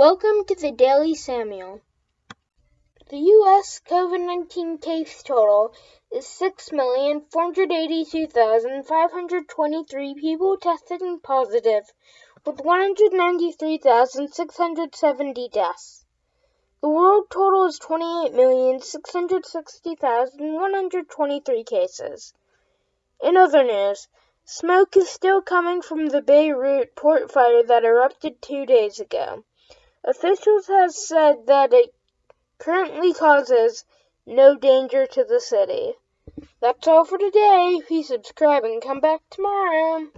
Welcome to the Daily Samuel. The U.S. COVID 19 case total is 6,482,523 people tested positive, with 193,670 deaths. The world total is 28,660,123 cases. In other news, smoke is still coming from the Beirut port fire that erupted two days ago. Officials have said that it currently causes no danger to the city. That's all for today. Please subscribe and come back tomorrow.